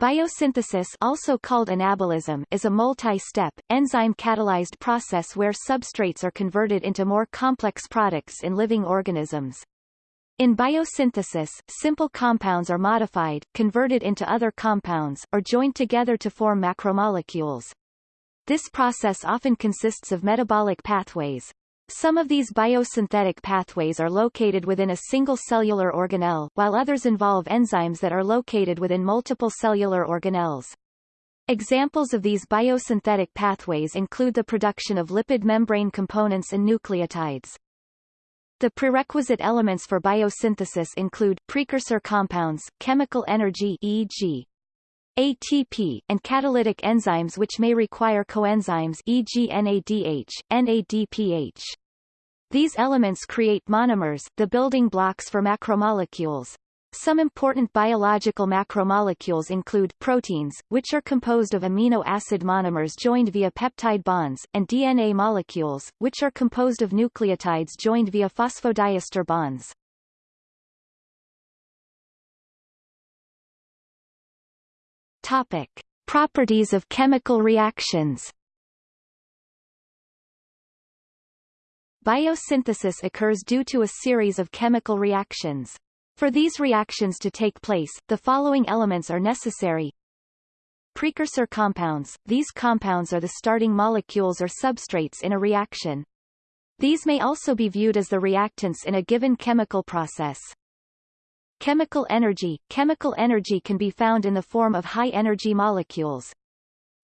Biosynthesis also called anabolism is a multi-step, enzyme-catalyzed process where substrates are converted into more complex products in living organisms. In biosynthesis, simple compounds are modified, converted into other compounds, or joined together to form macromolecules. This process often consists of metabolic pathways. Some of these biosynthetic pathways are located within a single cellular organelle, while others involve enzymes that are located within multiple cellular organelles. Examples of these biosynthetic pathways include the production of lipid membrane components and nucleotides. The prerequisite elements for biosynthesis include precursor compounds, chemical energy e.g. ATP, and catalytic enzymes which may require coenzymes e.g. NADH, NADPH. These elements create monomers, the building blocks for macromolecules. Some important biological macromolecules include proteins, which are composed of amino acid monomers joined via peptide bonds, and DNA molecules, which are composed of nucleotides joined via phosphodiester bonds. Topic. Properties of chemical reactions Biosynthesis occurs due to a series of chemical reactions. For these reactions to take place, the following elements are necessary. Precursor compounds – These compounds are the starting molecules or substrates in a reaction. These may also be viewed as the reactants in a given chemical process. Chemical energy – Chemical energy can be found in the form of high-energy molecules.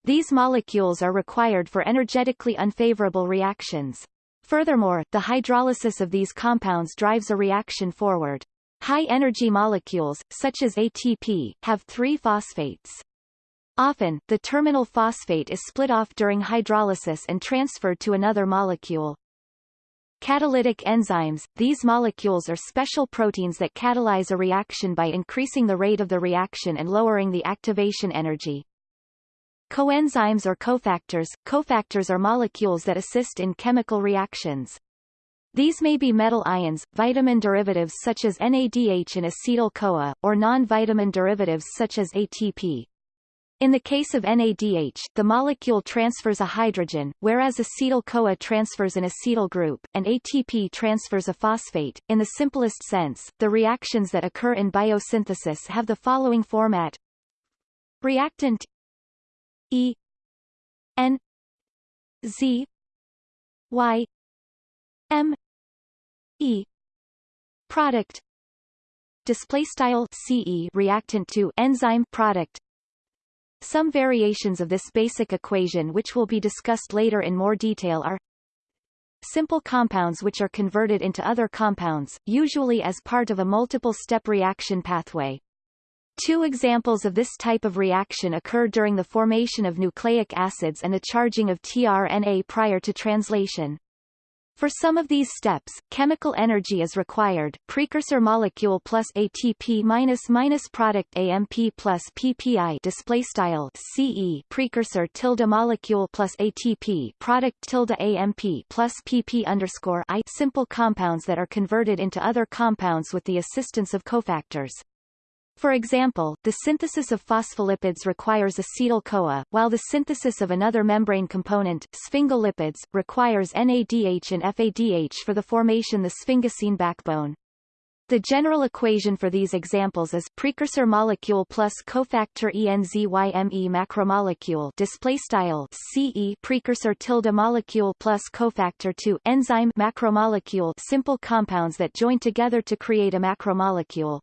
These molecules are required for energetically unfavorable reactions. Furthermore, the hydrolysis of these compounds drives a reaction forward. High-energy molecules, such as ATP, have three phosphates. Often, the terminal phosphate is split off during hydrolysis and transferred to another molecule. Catalytic enzymes – These molecules are special proteins that catalyze a reaction by increasing the rate of the reaction and lowering the activation energy. Coenzymes or cofactors – Cofactors are molecules that assist in chemical reactions. These may be metal ions, vitamin derivatives such as NADH and acetyl-CoA, or non-vitamin derivatives such as ATP. In the case of NADH, the molecule transfers a hydrogen, whereas acetyl-CoA transfers an acetyl group, and ATP transfers a phosphate. In the simplest sense, the reactions that occur in biosynthesis have the following format. Reactant E N Z Y M E product display style CE reactant to enzyme product some variations of this basic equation which will be discussed later in more detail are simple compounds which are converted into other compounds, usually as part of a multiple-step reaction pathway. Two examples of this type of reaction occur during the formation of nucleic acids and the charging of tRNA prior to translation. For some of these steps, chemical energy is required. Precursor molecule plus ATP minus minus product AMP plus PPI display style CE precursor tilde molecule plus ATP product tilde AMP plus PP underscore I simple compounds that are converted into other compounds with the assistance of cofactors. For example, the synthesis of phospholipids requires acetyl-CoA, while the synthesis of another membrane component, sphingolipids, requires NADH and FADH for the formation of the sphingosine backbone. The general equation for these examples is precursor molecule plus cofactor ENZYME macromolecule display style CE precursor tilde molecule plus cofactor 2 enzyme macromolecule simple compounds that join together to create a macromolecule.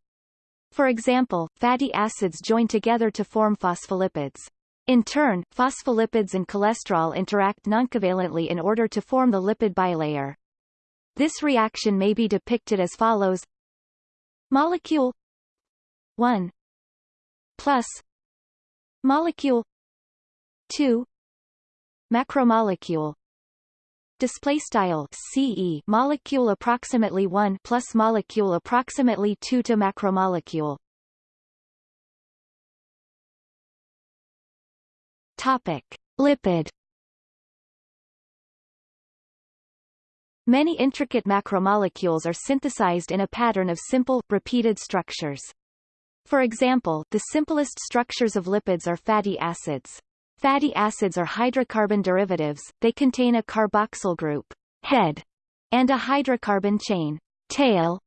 For example, fatty acids join together to form phospholipids. In turn, phospholipids and cholesterol interact noncovalently in order to form the lipid bilayer. This reaction may be depicted as follows Molecule 1 plus Molecule 2 Macromolecule display style CE molecule approximately 1 plus molecule approximately 2 to macromolecule topic lipid Many intricate macromolecules are synthesized in a pattern of simple, repeated structures. For example, the simplest structures of lipids are fatty acids. Fatty acids are hydrocarbon derivatives, they contain a carboxyl group head, and a hydrocarbon chain tail.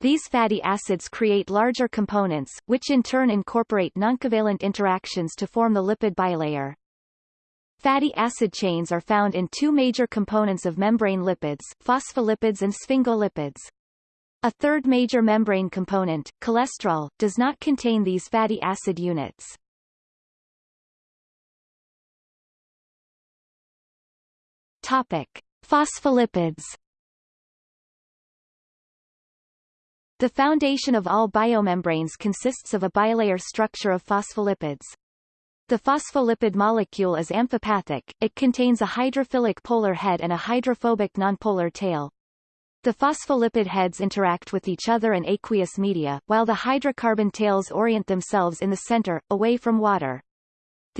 These fatty acids create larger components, which in turn incorporate noncovalent interactions to form the lipid bilayer. Fatty acid chains are found in two major components of membrane lipids, phospholipids and sphingolipids. A third major membrane component, cholesterol, does not contain these fatty acid units. Topic: Phospholipids. The foundation of all biomembranes consists of a bilayer structure of phospholipids. The phospholipid molecule is amphipathic, it contains a hydrophilic polar head and a hydrophobic nonpolar tail. The phospholipid heads interact with each other in aqueous media, while the hydrocarbon tails orient themselves in the center, away from water.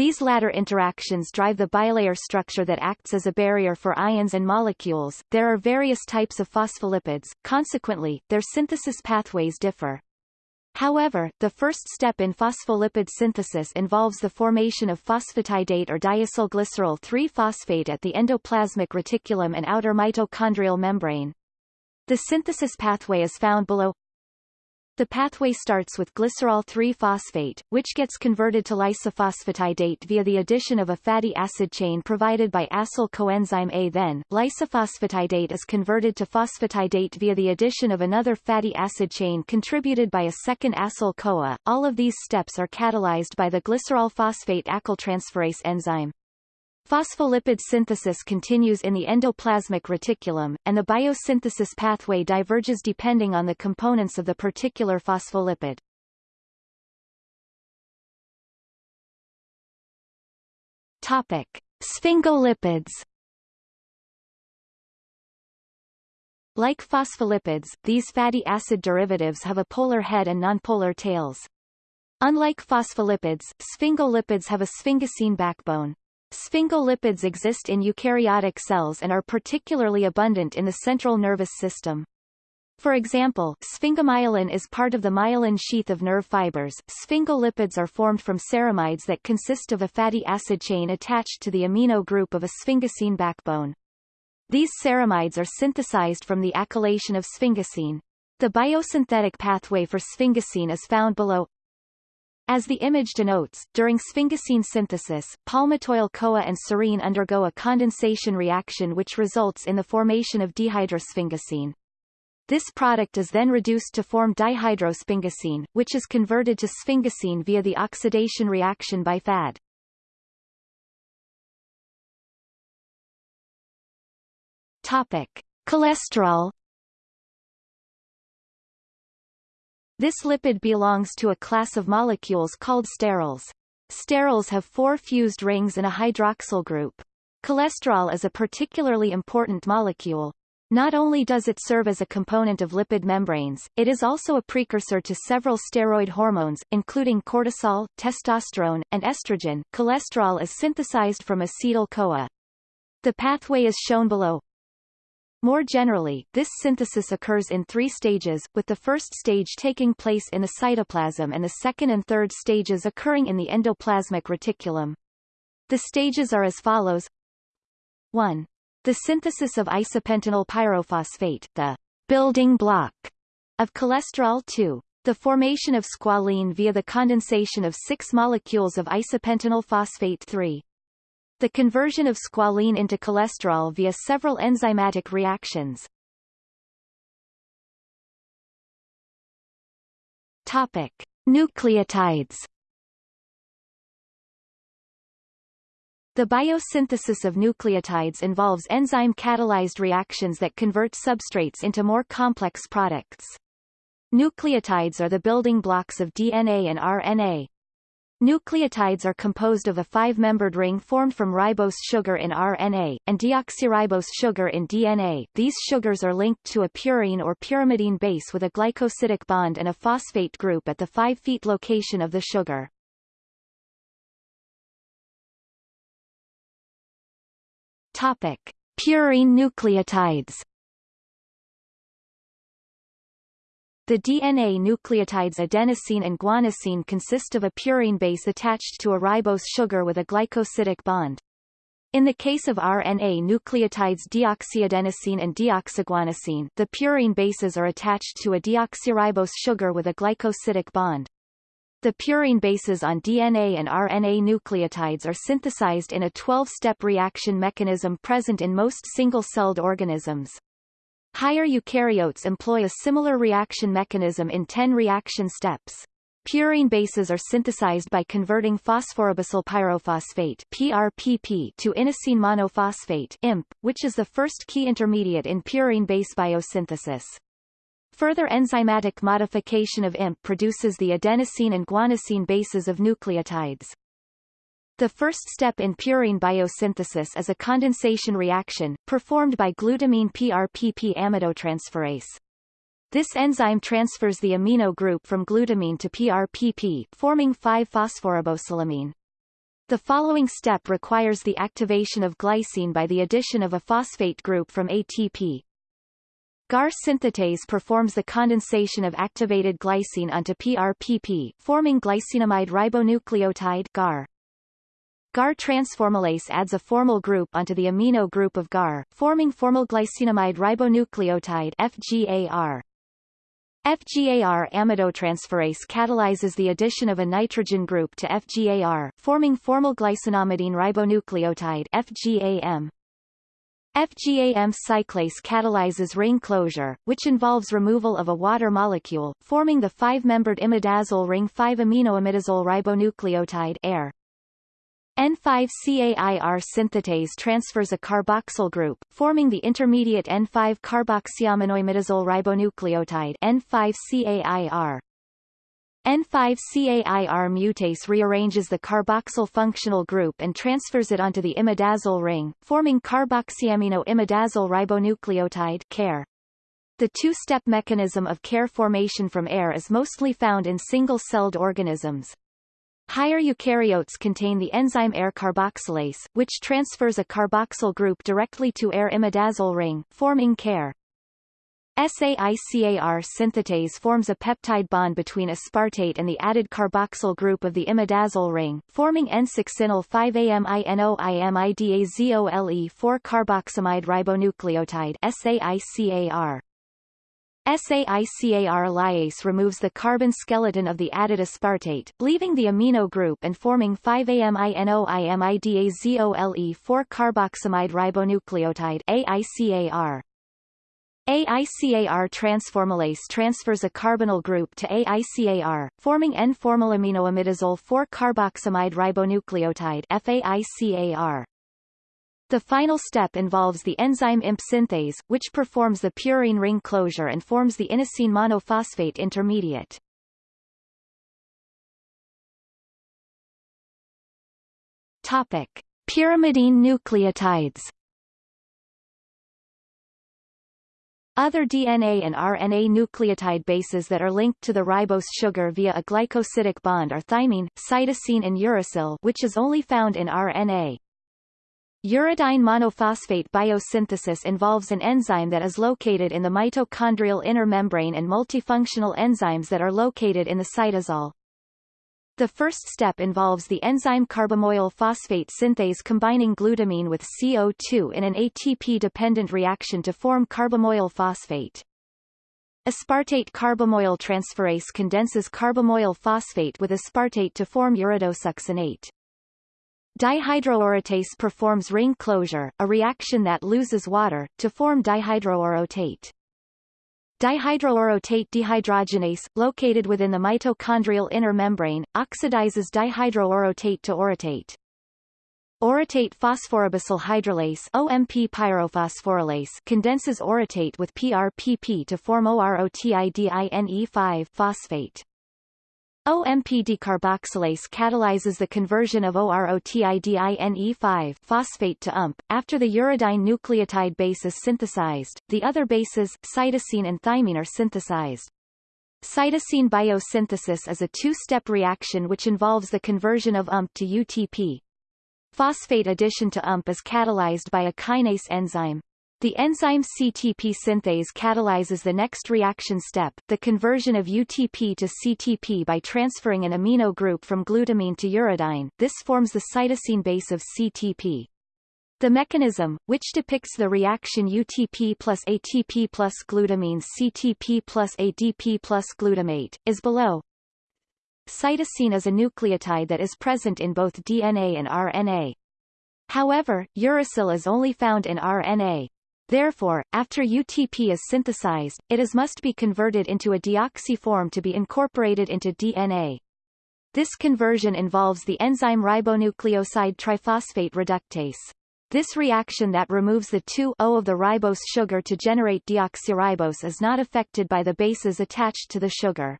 These latter interactions drive the bilayer structure that acts as a barrier for ions and molecules. There are various types of phospholipids, consequently, their synthesis pathways differ. However, the first step in phospholipid synthesis involves the formation of phosphatidate or diacylglycerol 3-phosphate at the endoplasmic reticulum and outer mitochondrial membrane. The synthesis pathway is found below. The pathway starts with glycerol 3-phosphate, which gets converted to lysophosphatidate via the addition of a fatty acid chain provided by acyl coenzyme A. Then, lysophosphatidate is converted to phosphatidate via the addition of another fatty acid chain contributed by a second acyl-CoA. All of these steps are catalyzed by the glycerol phosphate acyltransferase enzyme. Phospholipid synthesis continues in the endoplasmic reticulum, and the biosynthesis pathway diverges depending on the components of the particular phospholipid. Topic: Sphingolipids. Like phospholipids, these fatty acid derivatives have a polar head and nonpolar tails. Unlike phospholipids, sphingolipids have a sphingosine backbone. Sphingolipids exist in eukaryotic cells and are particularly abundant in the central nervous system. For example, sphingomyelin is part of the myelin sheath of nerve fibers. Sphingolipids are formed from ceramides that consist of a fatty acid chain attached to the amino group of a sphingosine backbone. These ceramides are synthesized from the acylation of sphingosine. The biosynthetic pathway for sphingosine is found below. As the image denotes, during sphingosine synthesis, palmitoyl-CoA and serine undergo a condensation reaction which results in the formation of dihydrosphingosine. This product is then reduced to form dihydrosphingosine, which is converted to sphingosine via the oxidation reaction by FAD. Topic: Cholesterol This lipid belongs to a class of molecules called sterols. Sterols have four fused rings and a hydroxyl group. Cholesterol is a particularly important molecule. Not only does it serve as a component of lipid membranes, it is also a precursor to several steroid hormones, including cortisol, testosterone, and estrogen. Cholesterol is synthesized from acetyl-CoA. The pathway is shown below. More generally, this synthesis occurs in three stages, with the first stage taking place in the cytoplasm and the second and third stages occurring in the endoplasmic reticulum. The stages are as follows 1. The synthesis of isopentenyl pyrophosphate, the building block of cholesterol 2. The formation of squalene via the condensation of six molecules of isopentenyl phosphate 3. The conversion of squalene into cholesterol via several enzymatic reactions. Topic: Nucleotides. The biosynthesis of nucleotides involves enzyme-catalyzed reactions that convert substrates into more complex products. Nucleotides are the building blocks of DNA and RNA, Nucleotides are composed of a five-membered ring formed from ribose sugar in RNA, and deoxyribose sugar in DNA. These sugars are linked to a purine or pyrimidine base with a glycosidic bond and a phosphate group at the 5' location of the sugar. Topic. Purine nucleotides The DNA nucleotides adenosine and guanosine consist of a purine base attached to a ribose sugar with a glycosidic bond. In the case of RNA nucleotides deoxyadenosine and deoxyguanosine, the purine bases are attached to a deoxyribose sugar with a glycosidic bond. The purine bases on DNA and RNA nucleotides are synthesized in a 12-step reaction mechanism present in most single-celled organisms. Higher eukaryotes employ a similar reaction mechanism in 10 reaction steps. Purine bases are synthesized by converting phosphoribosyl pyrophosphate PRPP to inosine monophosphate IMP, which is the first key intermediate in purine base biosynthesis. Further enzymatic modification of IMP produces the adenosine and guanosine bases of nucleotides. The first step in purine biosynthesis is a condensation reaction, performed by glutamine PRPP amidotransferase. This enzyme transfers the amino group from glutamine to PRPP, forming 5-phosphoribosylamine. The following step requires the activation of glycine by the addition of a phosphate group from ATP. GAR synthetase performs the condensation of activated glycine onto PRPP, forming glycinamide ribonucleotide GAR. GAR transformylase adds a formyl group onto the amino group of GAR, forming formylglycinamide ribonucleotide FGAR. FGAR amidotransferase catalyzes the addition of a nitrogen group to FGAR, forming formylglycinamidine ribonucleotide FGAM. FGAM cyclase catalyzes ring closure, which involves removal of a water molecule, forming the five-membered imidazole ring 5-aminoimidazole ribonucleotide AIR. N5-CAIR synthetase transfers a carboxyl group, forming the intermediate N5-carboxyaminoimidazole ribonucleotide N5-CAIR. N5-CAIR mutase rearranges the carboxyl functional group and transfers it onto the imidazole ring, forming carboxyamino imidazole ribonucleotide CAIR. The two-step mechanism of CAIR formation from AIR is mostly found in single-celled organisms. Higher eukaryotes contain the enzyme AIR carboxylase, which transfers a carboxyl group directly to AIR imidazole ring, forming CAIR. SAICAR synthetase forms a peptide bond between aspartate and the added carboxyl group of the imidazole ring, forming N-succinyl 5-aminoimidazole 4-carboxamide ribonucleotide SAICAR. SAICAR lyase removes the carbon skeleton of the added aspartate, leaving the amino group and forming 5-aminoimidazole 4-carboxamide ribonucleotide AICAR. AICAR transformylase transfers a carbonyl group to AICAR, forming N-formylaminoimidazole 4-carboxamide ribonucleotide FAICAR. The final step involves the enzyme IMP synthase, which performs the purine ring closure and forms the inosine monophosphate intermediate. Topic: Pyrimidine nucleotides. Other DNA and RNA nucleotide bases that are linked to the ribose sugar via a glycosidic bond are thymine, cytosine and uracil which is only found in RNA. Uridine monophosphate biosynthesis involves an enzyme that is located in the mitochondrial inner membrane and multifunctional enzymes that are located in the cytosol. The first step involves the enzyme carbamoyl phosphate synthase combining glutamine with CO2 in an ATP-dependent reaction to form carbamoyl phosphate. Aspartate carbamoyl transferase condenses carbamoyl phosphate with aspartate to form ureidosuccinate. Dihydroorotate performs ring closure, a reaction that loses water, to form dihydroorotate. Dihydroorotate dehydrogenase, located within the mitochondrial inner membrane, oxidizes dihydroorotate to orotate. Orotate phosphoribosyl hydrolase OMP pyrophosphorylase condenses orotate with PRPP to form OROTIDINE5 phosphate. OMP decarboxylase catalyzes the conversion of OROTIDINE5 phosphate to UMP. After the uridine nucleotide base is synthesized, the other bases, cytosine and thymine are synthesized. Cytosine biosynthesis is a two-step reaction which involves the conversion of UMP to UTP. Phosphate addition to UMP is catalyzed by a kinase enzyme. The enzyme CTP synthase catalyzes the next reaction step, the conversion of UTP to CTP by transferring an amino group from glutamine to uridine. This forms the cytosine base of CTP. The mechanism, which depicts the reaction UTP plus ATP plus glutamine CTP plus ADP plus glutamate, is below. Cytosine is a nucleotide that is present in both DNA and RNA. However, uracil is only found in RNA. Therefore, after UTP is synthesized, it is must be converted into a deoxy form to be incorporated into DNA. This conversion involves the enzyme ribonucleoside triphosphate reductase. This reaction that removes the 2-O of the ribose sugar to generate deoxyribose is not affected by the bases attached to the sugar.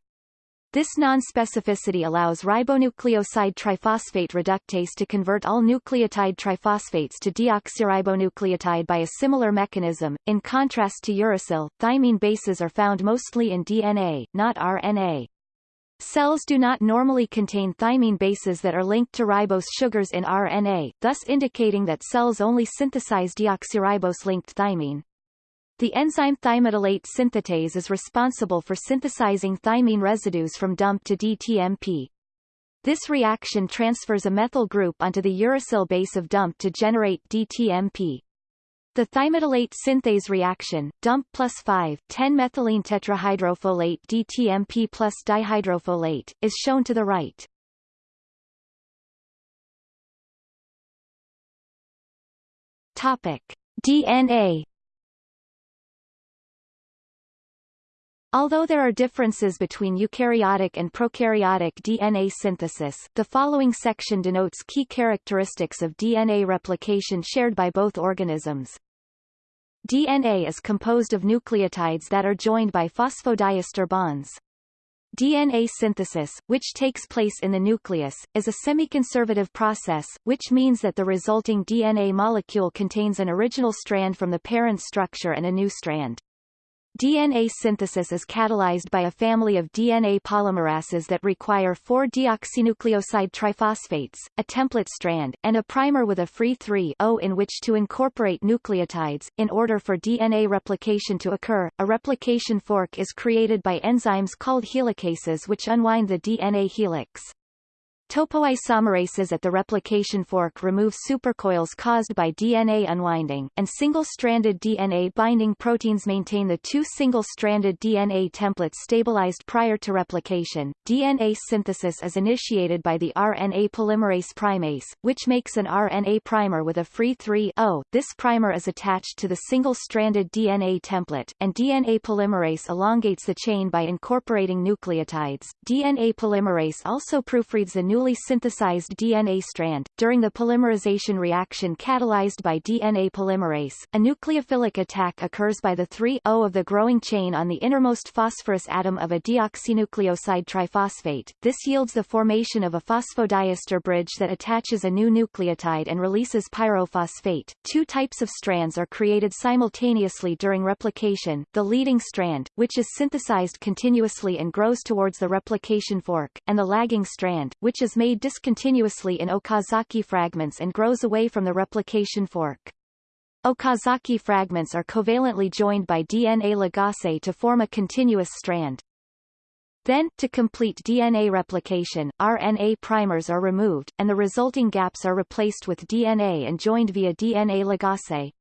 This non-specificity allows ribonucleoside triphosphate reductase to convert all nucleotide triphosphates to deoxyribonucleotide by a similar mechanism. In contrast to uracil, thymine bases are found mostly in DNA, not RNA. Cells do not normally contain thymine bases that are linked to ribose sugars in RNA, thus indicating that cells only synthesize deoxyribose-linked thymine. The enzyme thymidylate synthetase is responsible for synthesizing thymine residues from DUMP to DTMP. This reaction transfers a methyl group onto the uracil base of DUMP to generate DTMP. The thymidylate synthase reaction, DUMP plus 5,10-methylene tetrahydrofolate DTMP plus dihydrofolate, is shown to the right. Topic. DNA Although there are differences between eukaryotic and prokaryotic DNA synthesis, the following section denotes key characteristics of DNA replication shared by both organisms. DNA is composed of nucleotides that are joined by phosphodiester bonds. DNA synthesis, which takes place in the nucleus, is a semi-conservative process, which means that the resulting DNA molecule contains an original strand from the parent structure and a new strand. DNA synthesis is catalyzed by a family of DNA polymerases that require four deoxynucleoside triphosphates, a template strand, and a primer with a free 3-O in which to incorporate nucleotides. In order for DNA replication to occur, a replication fork is created by enzymes called helicases which unwind the DNA helix. Topoisomerases at the replication fork remove supercoils caused by DNA unwinding, and single-stranded DNA binding proteins maintain the two single-stranded DNA templates stabilized prior to replication. DNA synthesis is initiated by the RNA polymerase primase, which makes an RNA primer with a free 3-O. This primer is attached to the single-stranded DNA template, and DNA polymerase elongates the chain by incorporating nucleotides. DNA polymerase also proofreads the new newly synthesized DNA strand. During the polymerization reaction catalyzed by DNA polymerase, a nucleophilic attack occurs by the 3-O of the growing chain on the innermost phosphorus atom of a deoxynucleoside triphosphate. This yields the formation of a phosphodiester bridge that attaches a new nucleotide and releases pyrophosphate. Two types of strands are created simultaneously during replication, the leading strand, which is synthesized continuously and grows towards the replication fork, and the lagging strand, which is is made discontinuously in Okazaki fragments and grows away from the replication fork. Okazaki fragments are covalently joined by DNA ligase to form a continuous strand. Then, to complete DNA replication, RNA primers are removed, and the resulting gaps are replaced with DNA and joined via DNA ligase.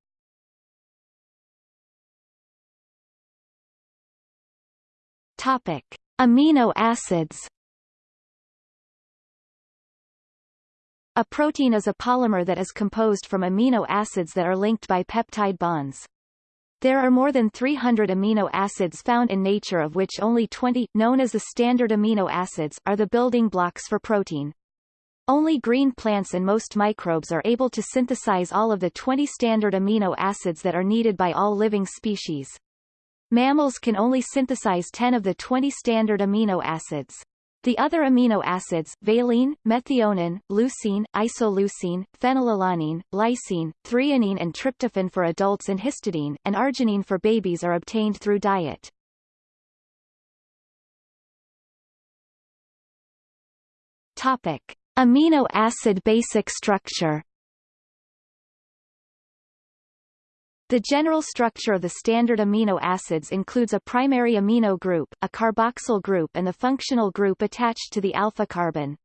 Topic. Amino acids A protein is a polymer that is composed from amino acids that are linked by peptide bonds. There are more than 300 amino acids found in nature of which only 20, known as the standard amino acids, are the building blocks for protein. Only green plants and most microbes are able to synthesize all of the 20 standard amino acids that are needed by all living species. Mammals can only synthesize 10 of the 20 standard amino acids. The other amino acids, valine, methionine, leucine, isoleucine, phenylalanine, lysine, threonine and tryptophan for adults and histidine, and arginine for babies are obtained through diet. Topic. Amino acid basic structure The general structure of the standard amino acids includes a primary amino group, a carboxyl group and the functional group attached to the alpha carbon.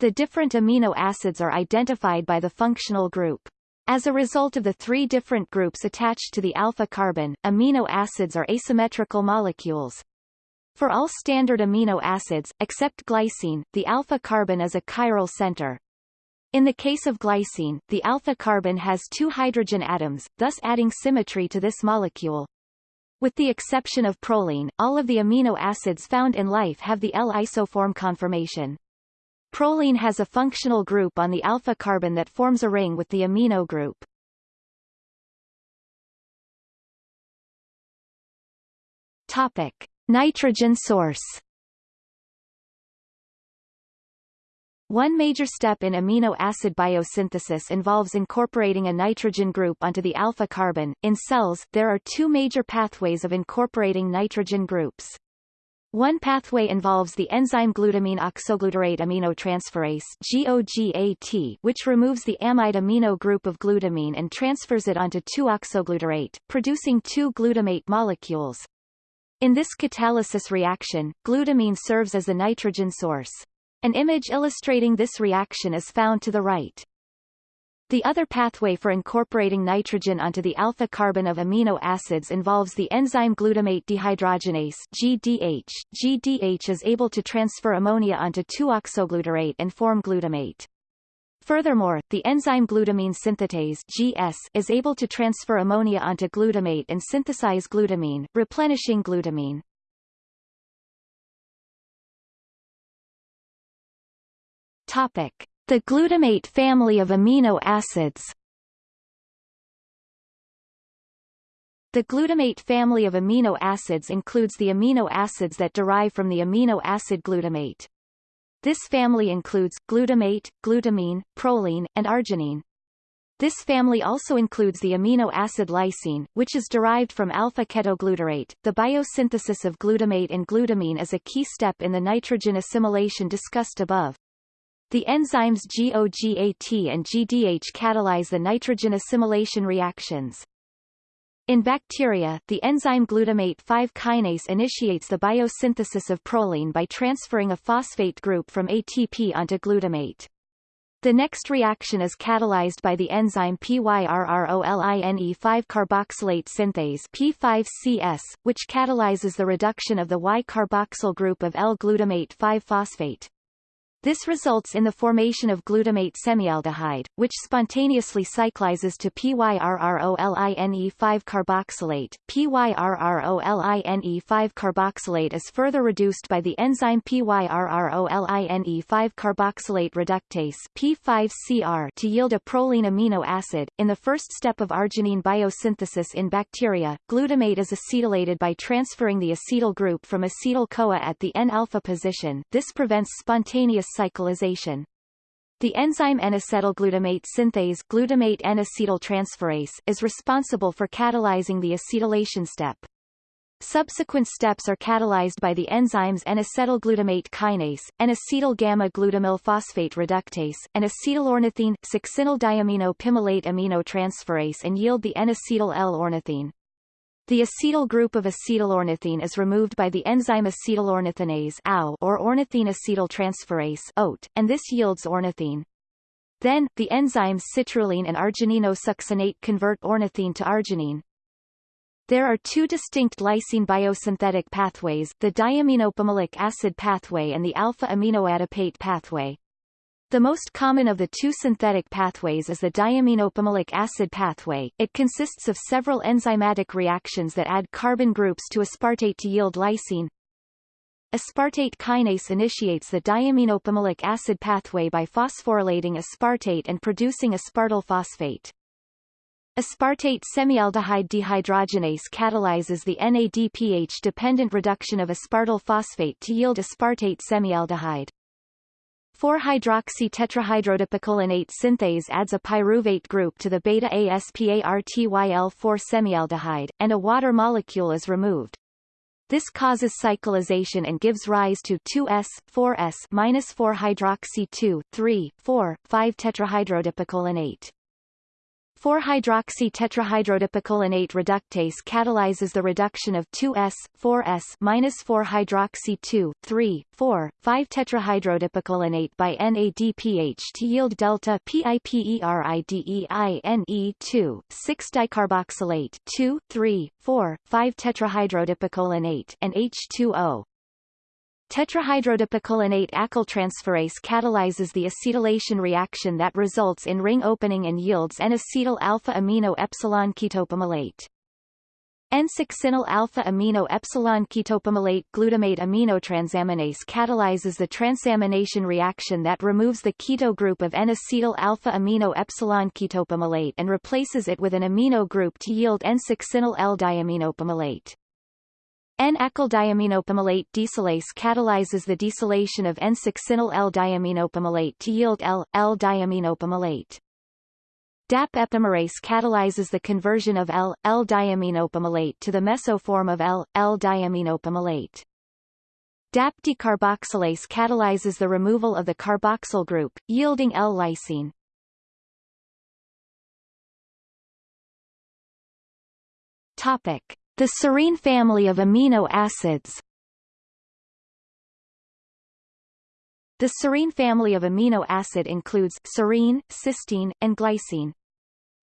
The different amino acids are identified by the functional group. As a result of the three different groups attached to the alpha carbon, amino acids are asymmetrical molecules. For all standard amino acids, except glycine, the alpha carbon is a chiral center. In the case of glycine, the alpha carbon has two hydrogen atoms, thus adding symmetry to this molecule. With the exception of proline, all of the amino acids found in life have the L isoform conformation. Proline has a functional group on the alpha carbon that forms a ring with the amino group. Topic: Nitrogen source. One major step in amino acid biosynthesis involves incorporating a nitrogen group onto the alpha carbon. In cells, there are two major pathways of incorporating nitrogen groups. One pathway involves the enzyme glutamine oxoglutarate aminotransferase GOGAT, which removes the amide amino group of glutamine and transfers it onto 2-oxoglutarate, producing two glutamate molecules. In this catalysis reaction, glutamine serves as the nitrogen source. An image illustrating this reaction is found to the right. The other pathway for incorporating nitrogen onto the alpha carbon of amino acids involves the enzyme glutamate dehydrogenase GDH. GDH is able to transfer ammonia onto 2-oxoglutarate and form glutamate. Furthermore, the enzyme glutamine synthetase GS is able to transfer ammonia onto glutamate and synthesize glutamine, replenishing glutamine. The glutamate family of amino acids. The glutamate family of amino acids includes the amino acids that derive from the amino acid glutamate. This family includes glutamate, glutamine, proline, and arginine. This family also includes the amino acid lysine, which is derived from alpha-ketoglutarate. The biosynthesis of glutamate and glutamine is a key step in the nitrogen assimilation discussed above. The enzymes GOGAT and GDH catalyze the nitrogen assimilation reactions. In bacteria, the enzyme glutamate 5 kinase initiates the biosynthesis of proline by transferring a phosphate group from ATP onto glutamate. The next reaction is catalyzed by the enzyme PYRROLINE5-carboxylate synthase P5CS, which catalyzes the reduction of the Y-carboxyl group of L-glutamate 5-phosphate. This results in the formation of glutamate semialdehyde, which spontaneously cyclizes to PYRROLINE5-carboxylate. PYRROLINE5-carboxylate is further reduced by the enzyme PYRROLINE5-carboxylate reductase P5CR to yield a proline amino acid. In the first step of arginine biosynthesis in bacteria, glutamate is acetylated by transferring the acetyl group from acetyl-CoA at the N-alpha position. This prevents spontaneous cyclization. The enzyme N-acetylglutamate synthase glutamate N-acetyltransferase is responsible for catalyzing the acetylation step. Subsequent steps are catalyzed by the enzymes N-acetylglutamate kinase, N-acetyl gamma-glutamyl phosphate reductase, and acetylornithine, succinyl diamino pimelate aminotransferase and yield the N-acetyl L-ornithine. The acetyl group of acetylornithine is removed by the enzyme acetylornithinase or ornithine acetyltransferase and this yields ornithine. Then, the enzymes citrulline and argininosuccinate convert ornithine to arginine. There are two distinct lysine biosynthetic pathways, the diaminopimelic acid pathway and the alpha-aminoadipate pathway. The most common of the two synthetic pathways is the diaminopimelic acid pathway. It consists of several enzymatic reactions that add carbon groups to aspartate to yield lysine. Aspartate kinase initiates the diaminopimelic acid pathway by phosphorylating aspartate and producing aspartyl phosphate. Aspartate semialdehyde dehydrogenase catalyzes the NADPH-dependent reduction of aspartyl phosphate to yield aspartate semialdehyde. 4-hydroxy-tetrahydrodipicolinate-synthase adds a pyruvate group to the beta-aspartyl-4-semialdehyde, and a water molecule is removed. This causes cyclization and gives rise to 2s, 4s, minus 4-hydroxy 2, 3, 4, and 8. 4-hydroxy-tetrahydrodipicolinate reductase catalyzes the reduction of 2s, 4s minus 4-hydroxy-2, 3, 4, 5-tetrahydrodipicolinate by NADPH to yield delta PIPERIDEINE2, 6-dicarboxylate 2, 3, 4, 5-tetrahydrodipicolinate and H2O. Tetrahydrodipicolinate acyltransferase catalyzes the acetylation reaction that results in ring opening and yields N-acetyl alpha-amino epsilon ketopimelate. N-succinyl alpha-amino epsilon ketopimelate glutamate aminotransaminase catalyzes the transamination reaction that removes the keto group of N-acetyl alpha-amino epsilon ketopimelate and replaces it with an amino group to yield N-succinyl L-diaminopimelate. N-acyldiaminopimelate deacylase catalyzes the deacylation of N-succinyl L-diaminopimelate to yield L-L-diaminopimelate. DAP epimerase catalyzes the conversion of L-L-diaminopimelate to the mesoform of L-L-diaminopimelate. DAP decarboxylase catalyzes the removal of the carboxyl group, yielding L-lysine. Topic. The serine family of amino acids The serine family of amino acid includes serine, cysteine, and glycine.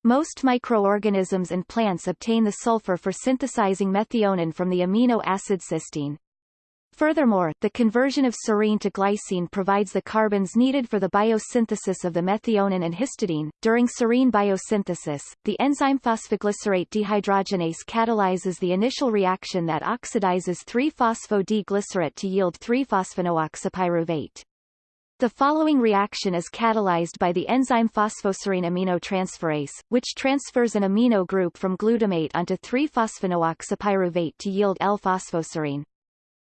Most microorganisms and plants obtain the sulfur for synthesizing methionine from the amino acid cysteine. Furthermore, the conversion of serine to glycine provides the carbons needed for the biosynthesis of the methionine and histidine. During serine biosynthesis, the enzyme phosphoglycerate dehydrogenase catalyzes the initial reaction that oxidizes 3-phospho-D-glycerate to yield 3-phosphonooxypyruvate. The following reaction is catalyzed by the enzyme phosphoserine aminotransferase, which transfers an amino group from glutamate onto 3-phosphonooxypyruvate to yield L-phosphoserine.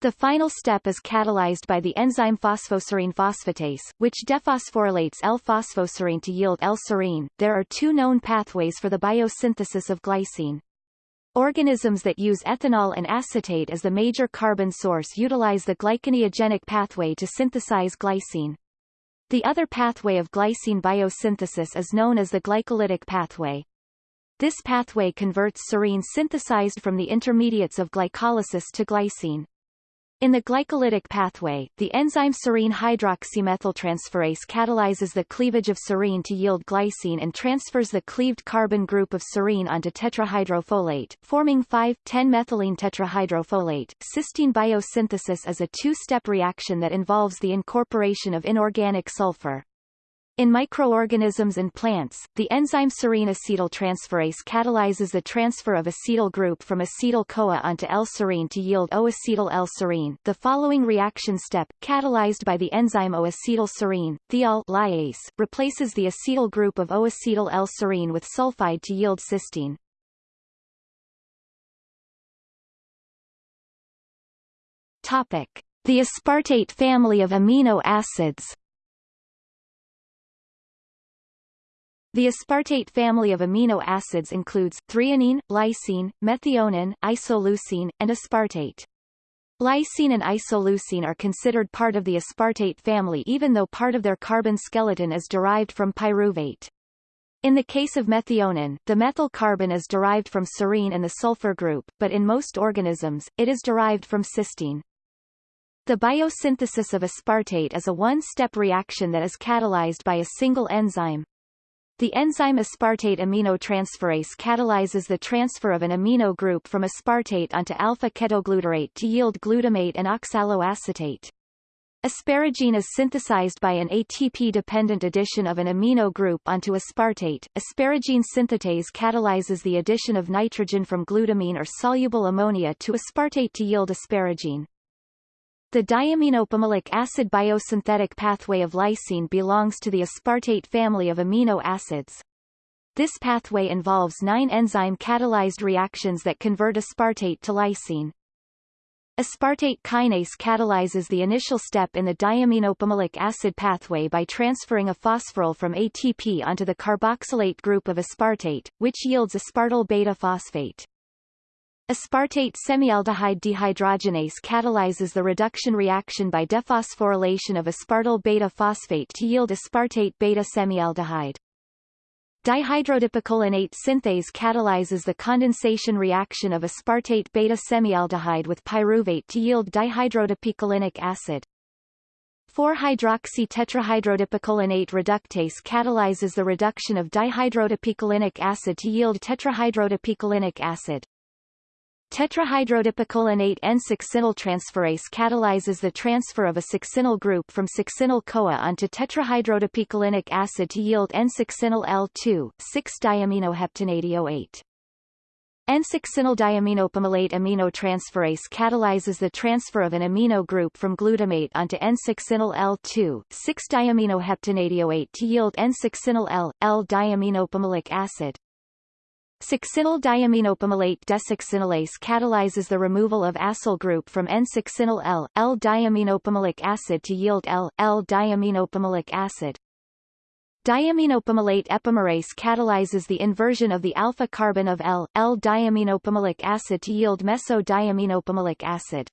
The final step is catalyzed by the enzyme phosphoserine phosphatase, which dephosphorylates L-phosphoserine to yield L-serine. There are two known pathways for the biosynthesis of glycine. Organisms that use ethanol and acetate as the major carbon source utilize the gluconeogenic pathway to synthesize glycine. The other pathway of glycine biosynthesis is known as the glycolytic pathway. This pathway converts serine synthesized from the intermediates of glycolysis to glycine. In the glycolytic pathway, the enzyme serine hydroxymethyltransferase catalyzes the cleavage of serine to yield glycine and transfers the cleaved carbon group of serine onto tetrahydrofolate, forming 5,10-methylene tetrahydrofolate. Cysteine biosynthesis is a two-step reaction that involves the incorporation of inorganic sulfur. In microorganisms and plants, the enzyme serine acetyltransferase catalyzes the transfer of acetyl group from acetyl-CoA onto L-serine to yield O-acetyl L-serine. The following reaction step, catalyzed by the enzyme O-acetyl-serine, thiol lyase, replaces the acetyl group of O-acetyl L-serine with sulfide to yield cysteine. Topic: The aspartate family of amino acids. The aspartate family of amino acids includes threonine, lysine, methionine, isoleucine, and aspartate. Lysine and isoleucine are considered part of the aspartate family even though part of their carbon skeleton is derived from pyruvate. In the case of methionine, the methyl carbon is derived from serine and the sulfur group, but in most organisms, it is derived from cysteine. The biosynthesis of aspartate is a one-step reaction that is catalyzed by a single enzyme. The enzyme aspartate aminotransferase catalyzes the transfer of an amino group from aspartate onto alpha-ketoglutarate to yield glutamate and oxaloacetate. Asparagine is synthesized by an ATP-dependent addition of an amino group onto aspartate. Asparagine synthetase catalyzes the addition of nitrogen from glutamine or soluble ammonia to aspartate to yield asparagine. The diaminopimelic acid biosynthetic pathway of lysine belongs to the aspartate family of amino acids. This pathway involves nine enzyme-catalyzed reactions that convert aspartate to lysine. Aspartate kinase catalyzes the initial step in the diaminopimelic acid pathway by transferring a phosphoryl from ATP onto the carboxylate group of aspartate, which yields aspartyl beta-phosphate. Aspartate semialdehyde dehydrogenase catalyzes the reduction reaction by dephosphorylation of aspartyl beta-phosphate to yield aspartate beta-semialdehyde. Dihydrodipicolinate synthase catalyzes the condensation reaction of aspartate beta-semialdehyde with pyruvate to yield dihydrodipicolinic acid. 4-hydroxy-tetrahydrodipicolinate reductase catalyzes the reduction of dihydrodipicolinic acid to yield tetrahydrodipicolinic acid. Tetrahydrodipicolinate N-succinyltransferase catalyzes the transfer of a succinyl group from succinyl-CoA onto tetrahydrodipicolinic acid to yield N-succinyl L2, 6-diaminoheptanediol-8. N-succinyldiaminopimelate aminotransferase catalyzes the transfer of an amino group from glutamate onto N-succinyl L2, 6-diaminoheptanediol-8 to yield N-succinyl L, L-diaminopimelic acid. Succinyl diaminopimelate desuccinylase catalyzes the removal of acyl group from N-succinyl L, L-diaminopimelic acid to yield L, L-diaminopimelic acid. Diaminopimelate epimerase catalyzes the inversion of the alpha carbon of L, L-diaminopimelic acid to yield meso-diaminopimelic acid.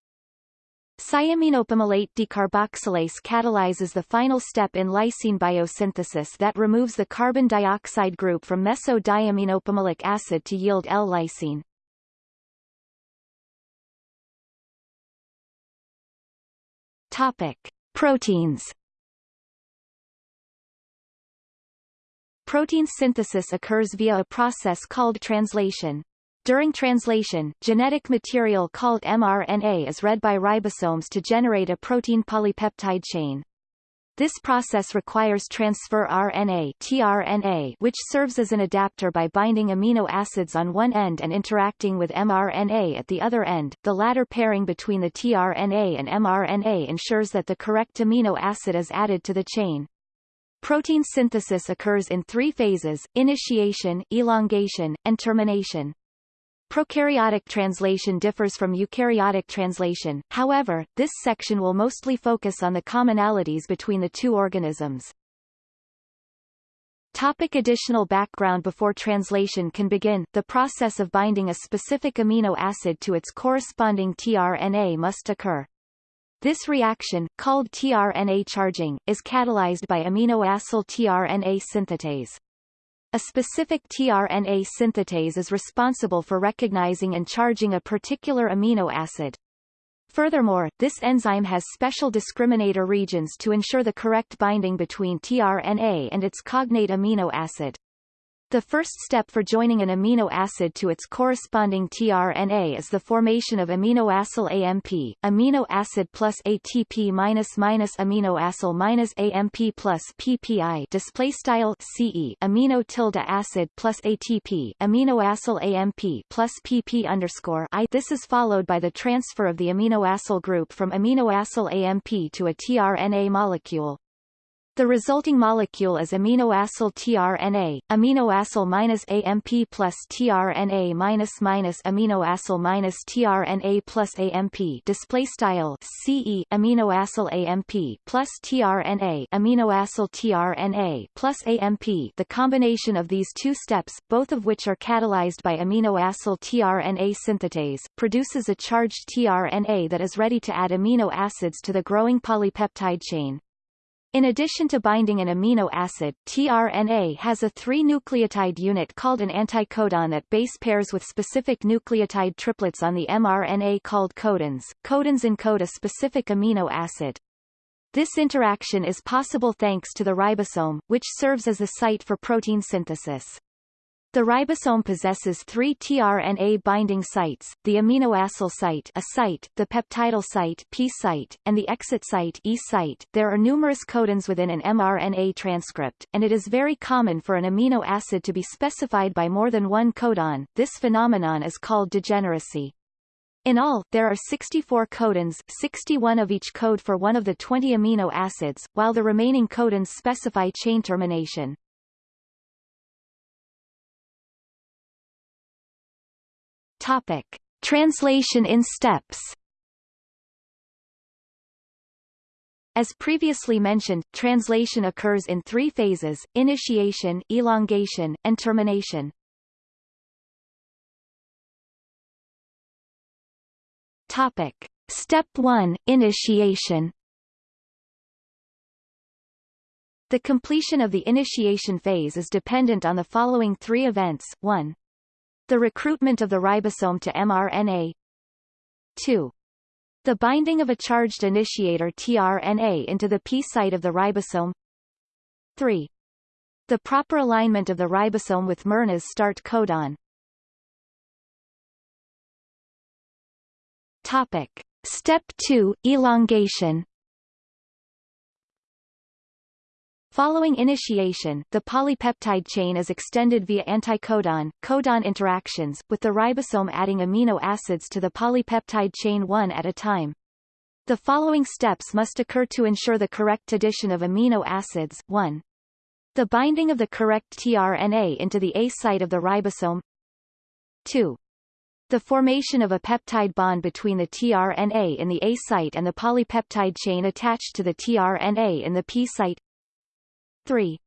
Diaminopimelate decarboxylase catalyzes the final step in lysine biosynthesis that removes the carbon dioxide group from meso-diaminopimelic acid to yield L-lysine. Topic: Proteins. Protein synthesis occurs via a process called translation. During translation, genetic material called mRNA is read by ribosomes to generate a protein polypeptide chain. This process requires transfer RNA tRNA, which serves as an adapter by binding amino acids on one end and interacting with mRNA at the other end. The latter pairing between the tRNA and mRNA ensures that the correct amino acid is added to the chain. Protein synthesis occurs in three phases, initiation, elongation, and termination. Prokaryotic translation differs from eukaryotic translation, however, this section will mostly focus on the commonalities between the two organisms. Topic additional background Before translation can begin, the process of binding a specific amino acid to its corresponding tRNA must occur. This reaction, called tRNA charging, is catalyzed by aminoacyl tRNA synthetase. A specific tRNA synthetase is responsible for recognizing and charging a particular amino acid. Furthermore, this enzyme has special discriminator regions to ensure the correct binding between tRNA and its cognate amino acid. The first step for joining an amino acid to its corresponding tRNA is the formation of aminoacyl AMP, amino acid plus ATP minus minus aminoacyl minus AMP plus PPI display style CE amino tilde acid plus ATP aminoacyl AMP plus PP underscore I. This is followed by the transfer of the aminoacyl group from aminoacyl AMP to a tRNA molecule. The resulting molecule is aminoacyl tRNA, aminoacyl minus AMP plus tRNA minus minus aminoacyl minus tRNA plus AMP display style CE aminoacyl AMP plus tRNA aminoacyl tRNA plus AMP the combination of these two steps, both of which are catalyzed by aminoacyl tRNA synthetase, produces a charged tRNA that is ready to add amino acids to the growing polypeptide chain. In addition to binding an amino acid, tRNA has a three-nucleotide unit called an anticodon that base pairs with specific nucleotide triplets on the mRNA called codons. Codons encode a specific amino acid. This interaction is possible thanks to the ribosome, which serves as a site for protein synthesis. The ribosome possesses three tRNA binding sites, the aminoacyl site a site, the peptidyl site P site, and the exit site E site. There are numerous codons within an mRNA transcript, and it is very common for an amino acid to be specified by more than one codon. This phenomenon is called degeneracy. In all, there are 64 codons 61 of each code for one of the 20 amino acids, while the remaining codons specify chain termination. Topic. Translation in steps As previously mentioned, translation occurs in three phases, initiation, elongation, and termination. Topic. Step 1, initiation The completion of the initiation phase is dependent on the following three events. 1. The recruitment of the ribosome to mRNA. 2. The binding of a charged initiator tRNA into the P site of the ribosome. 3. The proper alignment of the ribosome with mRNA's start codon. Topic. Step 2 elongation Following initiation, the polypeptide chain is extended via anticodon codon interactions, with the ribosome adding amino acids to the polypeptide chain one at a time. The following steps must occur to ensure the correct addition of amino acids 1. The binding of the correct tRNA into the A site of the ribosome 2. The formation of a peptide bond between the tRNA in the A site and the polypeptide chain attached to the tRNA in the P site 3.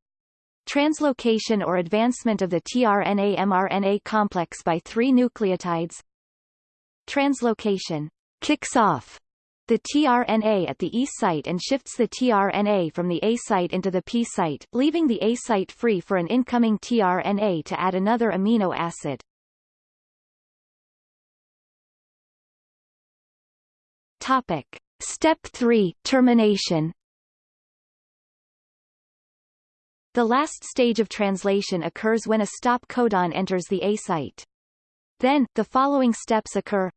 Translocation or advancement of the tRNA-mRNA complex by three nucleotides. Translocation kicks off the tRNA at the E site and shifts the tRNA from the A site into the P site, leaving the A site free for an incoming tRNA to add another amino acid. Topic. Step 3 Termination The last stage of translation occurs when a stop codon enters the A site. Then, the following steps occur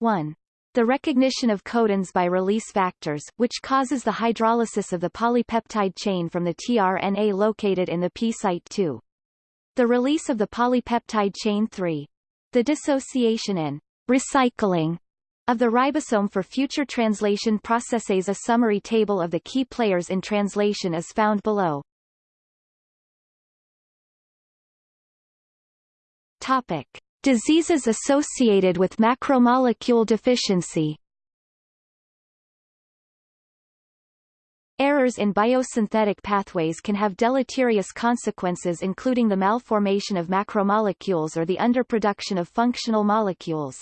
1. The recognition of codons by release factors, which causes the hydrolysis of the polypeptide chain from the tRNA located in the P site 2. The release of the polypeptide chain 3. The dissociation and recycling of the ribosome for future translation processes A summary table of the key players in translation is found below. Topic. Diseases associated with macromolecule deficiency Errors in biosynthetic pathways can have deleterious consequences including the malformation of macromolecules or the underproduction of functional molecules.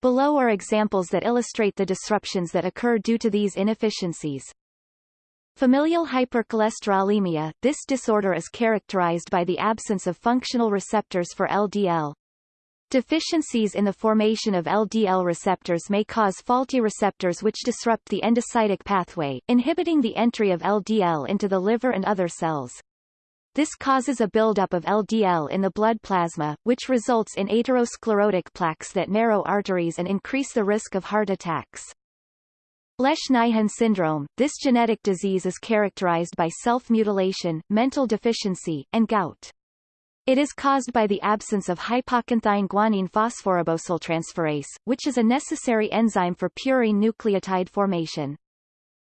Below are examples that illustrate the disruptions that occur due to these inefficiencies. Familial hypercholesterolemia – This disorder is characterized by the absence of functional receptors for LDL. Deficiencies in the formation of LDL receptors may cause faulty receptors which disrupt the endocytic pathway, inhibiting the entry of LDL into the liver and other cells. This causes a buildup of LDL in the blood plasma, which results in atherosclerotic plaques that narrow arteries and increase the risk of heart attacks. Lesch-Nyhan syndrome, this genetic disease is characterized by self-mutilation, mental deficiency, and gout. It is caused by the absence of hypoxanthine guanine phosphoribosyltransferase, which is a necessary enzyme for purine nucleotide formation.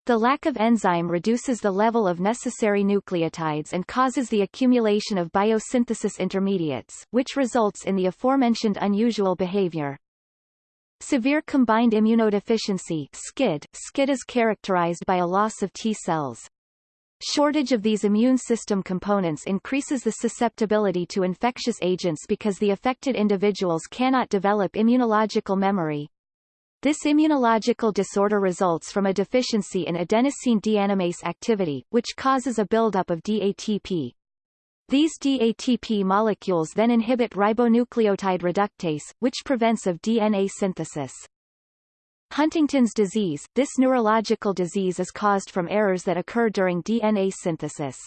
The lack of enzyme reduces the level of necessary nucleotides and causes the accumulation of biosynthesis intermediates, which results in the aforementioned unusual behavior. Severe combined immunodeficiency SCID. SCID is characterized by a loss of T cells. Shortage of these immune system components increases the susceptibility to infectious agents because the affected individuals cannot develop immunological memory. This immunological disorder results from a deficiency in adenosine deaminase activity, which causes a buildup of DATP. These DATP molecules then inhibit ribonucleotide reductase, which prevents of DNA synthesis. Huntington's disease – This neurological disease is caused from errors that occur during DNA synthesis.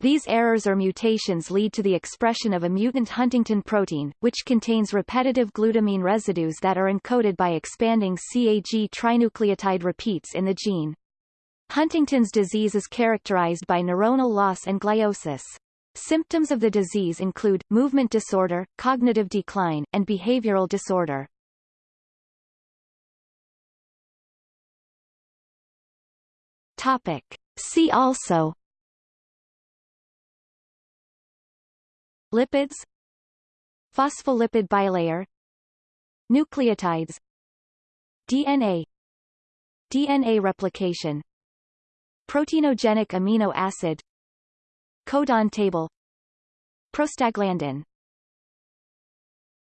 These errors or mutations lead to the expression of a mutant Huntingtin protein, which contains repetitive glutamine residues that are encoded by expanding CAG trinucleotide repeats in the gene. Huntington's disease is characterized by neuronal loss and gliosis. Symptoms of the disease include, movement disorder, cognitive decline, and behavioral disorder. Topic. See also Lipids Phospholipid bilayer Nucleotides DNA DNA replication Proteinogenic amino acid Codon table. Prostaglandin